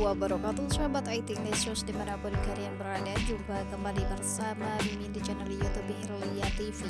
wabarakatuh Sahabat IT News di mana pun kalian berada. Jumpa kembali bersama Mimin di channel Youtube Hirlia TV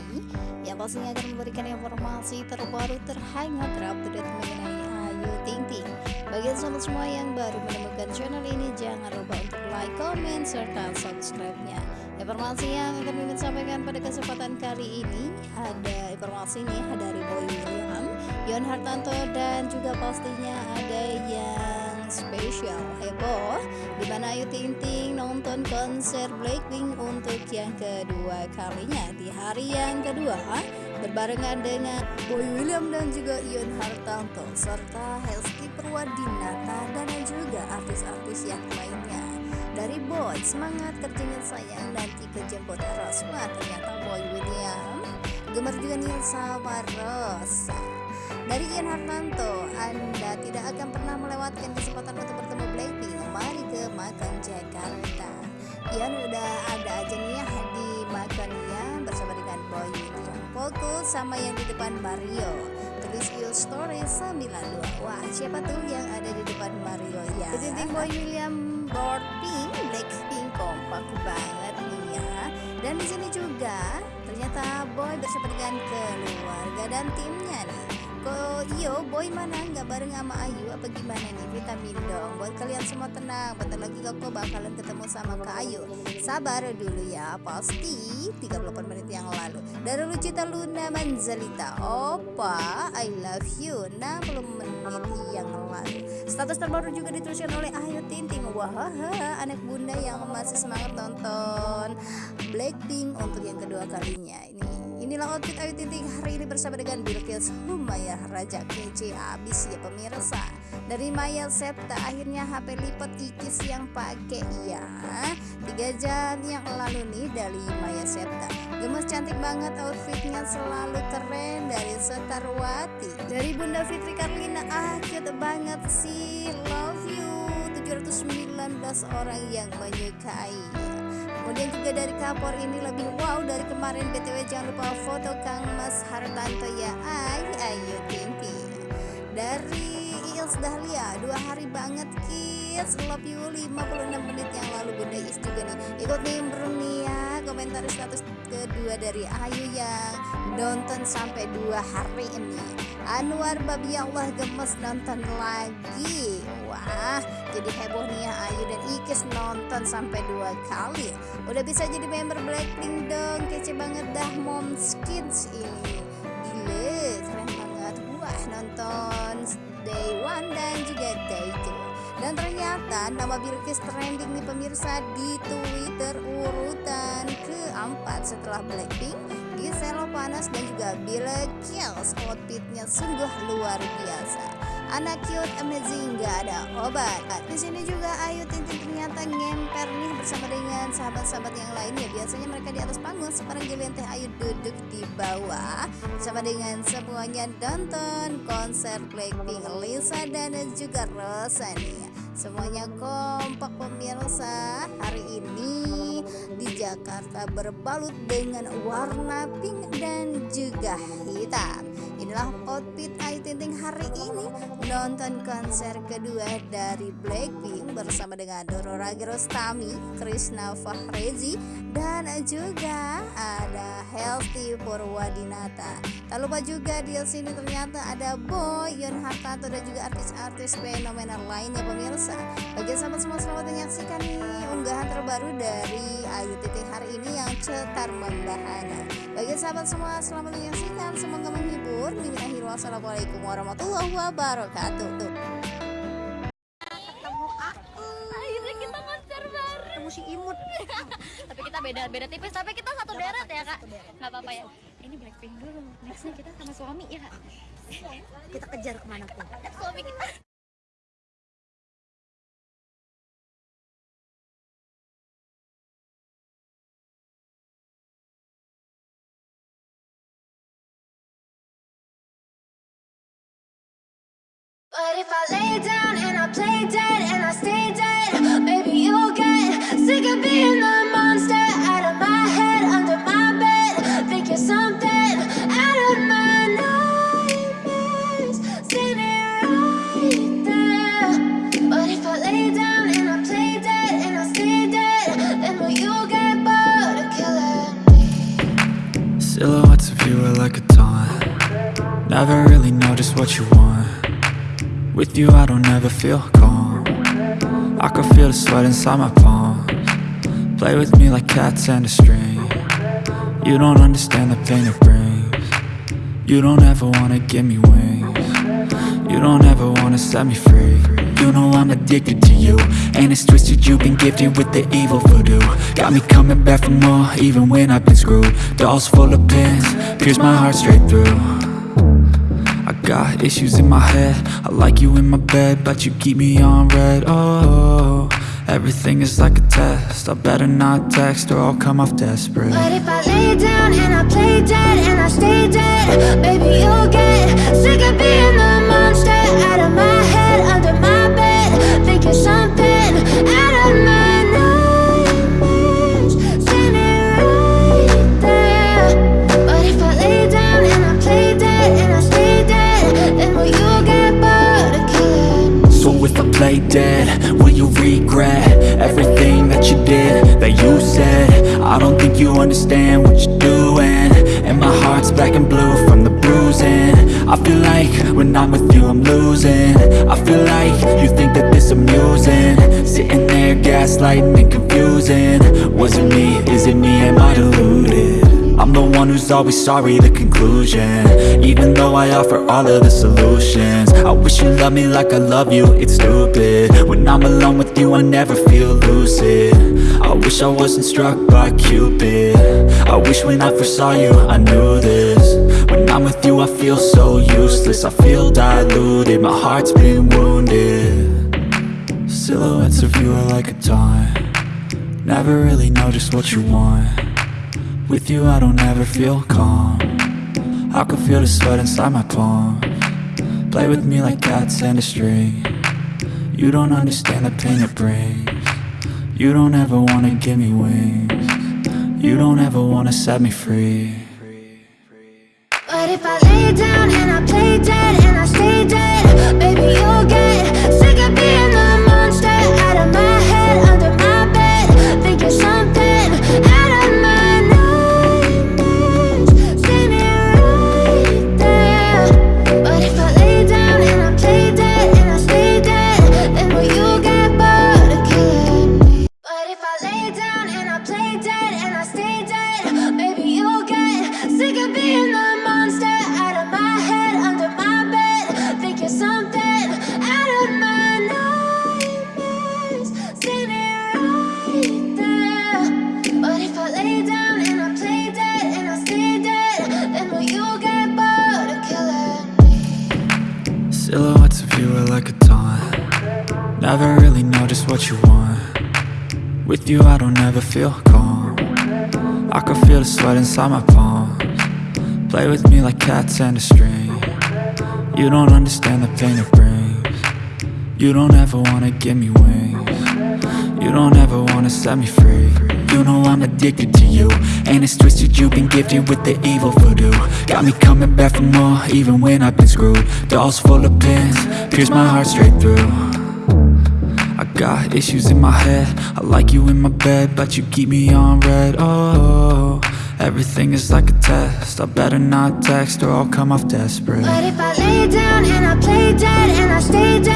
Yang pastinya akan memberikan informasi terbaru terhangat terupdate mengenai Ayu Ting Ting. Bagi sahabat semua yang baru menemukan channel ini Jangan lupa untuk like, comment, serta subscribe-nya. Informasi yang akan Mimin sampaikan pada kesempatan kali ini Ada informasi nih dari Boy William Yon Hartanto dan juga pastinya ada yang spesial. Heboh di mana Ayu Ting Ting nonton konser Blackpink untuk yang kedua kalinya. Di hari yang kedua berbarengan dengan Boy William dan juga Ion Hartanto serta Helski Purwadinata dan juga artis-artis yang lainnya. Dari Boy semangat kerjanya sayang nanti kejemput Rosma ternyata Boy William gemar juga nih sama Rosa dari Ian Hartanto, Anda tidak akan pernah melewatkan kesempatan untuk bertemu Blackpink. Mari ke Makan Jakarta. Ian udah ada aja nih ya di Makannya bersama dengan Boy William. Fokus sama yang di depan Mario. Tulis your story 92. Wah, siapa tuh yang ada di depan Mario ya? Ketinting Boy William board pink, Blackpink kompak banget ya. Dan di sini juga ternyata Boy bersama dengan keluarga dan timnya nih Kok iyo boy mana nggak bareng sama Ayu? Apa gimana nih vitamin dong? Buat kalian semua tenang bentar lagi kok bakalan ketemu sama Kak Ayu. Sabar dulu ya pasti 38 menit yang lalu. Dari Lucita Luna Manzalita. Opa I love you. 60 menit yang lalu. Status terbaru juga dituliskan oleh Ayu Tinting wah anak bunda yang masih semangat nonton Blackpink untuk yang kedua kalinya. Ini Inilah outfit Ayu Ting hari ini bersama dengan Bilkis Humayah Raja kece. Abis ya pemirsa. Dari Maya Septa akhirnya HP lipat ikis yang pakai ya. Tiga jam yang lalu nih dari Maya Septa Gemes cantik banget outfitnya. Selalu keren dari Setarwati Dari Bunda Fitri Karlina ah cute banget sih. Love you. 719 orang yang menyukai Kemudian juga dari kapor ini lebih wow dari kemarin. BTW jangan lupa foto Kang Mas Hartanto ya. Ay ayo timpi. Dari Iels Dahlia dua hari banget kids. Love you 56 menit yang lalu. Bunda Is juga nih. Ikut nimbrung nih ya komentar status kedua dari Ayu yang nonton sampai dua hari ini. Anwar babi Allah gemes nonton lagi. Wah jadi heboh nih ya Ayu dan Ikis nonton sampai dua kali. Udah bisa jadi member Blackpink dong Kece banget dah Mom Skins ini. Gile keren banget. Wah nonton day one dan juga day two dan ternyata nama Bilkis trending nih pemirsa di Twitter urutan keempat setelah Blackpink Giselo Panas dan juga Bila Kills outfitnya sungguh luar biasa anak cute amazing gak ada obat. Nah, di sini juga Ayu Tintin ternyata ngemper nih bersama dengan sahabat-sahabat yang lainnya. Biasanya mereka di atas panggung sekarang giliran teh Ayu duduk di bawah. Bersama dengan semuanya nonton konser Blackpink Lisa dan juga Rosa nih semuanya kompak pemirsa. Hari ini di Jakarta berbalut dengan warna pink dan juga hitam. Outfit Ayu Ting hari ini nonton konser kedua dari Blackpink bersama dengan Doro Ragirostami, Krishna Fahrezi dan juga ada Healthy Purwadinata. Tak lupa juga di sini ternyata ada Boy, Yon Hartanto dan juga artis-artis fenomenal lainnya pemirsa. Bagi sahabat semua selamat menyaksikan nih unggahan terbaru dari Ayu Titik hari ini yang cetar membahana. Bagi sahabat semua selamat menyaksikan semoga menghibur. Mimin akhir wassalamualaikum warahmatullahi wabarakatuh. Tuh. ketemu aku. Akhirnya kita konser bareng. Ketemu si imut. Tapi kita beda beda tipis tapi kita satu daerah ya kak. nggak apa-apa ya. Ini Blackpink dulu. Nextnya kita sama suami ya. Kak kita kejar ke mana pun. Suami kita But if I lay down and I play dead and I stay dead, maybe you'll get sick of being the With you I don't ever feel calm. I can feel the sweat inside my palms. Play with me like cats and a string. You don't understand the pain it brings. You don't ever wanna give me wings. You don't ever wanna set me free. You know I'm addicted to you. And it's twisted you've been gifted with the evil voodoo. Got me coming back for more even when I've been screwed. Dolls full of pins, pierce my heart straight through got issues in my head. I like you in my bed But you keep me on red. Oh, everything is like a test. I better not text or I'll come off desperate. But if I lay down and I play dead and I stay dead, baby, you'll get sick of being the monster out of my that you said. I don't think you understand what you're doing. And my heart's black and blue from the bruising. I feel like when I'm with you I'm losing. I feel like you think that this amusing. Sitting there gaslighting and confusing. Was it me, is it me, am I deluded? I'm the one who's always sorry, the conclusion. Even though I offer all of the solutions. I wish you loved me like I love you, it's stupid. When I'm alone with you, I never feel lucid. I wish I wasn't struck by Cupid. I wish when I first saw you, I knew this. When I'm with you, I feel so useless. I feel diluted, my heart's been wounded. Silhouettes of you are like a taunt. Never really know just what you want with you I don't ever feel calm. I can feel the sweat inside my palm. Play with me like cats and a string You don't understand the pain it brings. You don't ever wanna give me wings. You don't ever wanna set me free. But if I lay down Never really know just what you want. With you I don't ever feel calm. I can feel the sweat inside my palms. Play with me like cats and a string. You don't understand the pain it brings. You don't ever wanna give me wings. You don't ever wanna set me free. You know I'm addicted to you And it's twisted. You've been gifted with the evil voodoo. Got me coming back for more even when I've been screwed. Dolls full of pins, pierce my heart straight through I got issues in my head. I like you in my bed But you keep me on red. Oh, everything is like a test. I better not text or I'll come off desperate. But if I lay down and I play dead and I stay dead,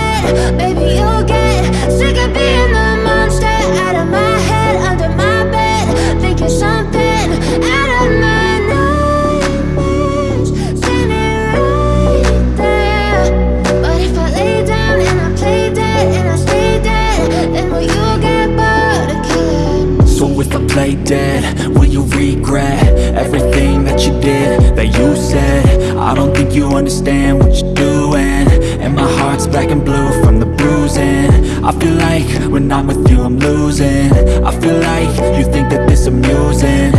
play dead, will you regret Everything that you did, that you said? I don't think you understand what you're doing. And my heart's black and blue from the bruising. I feel like when I'm with you I'm losing. I feel like you think that this amusing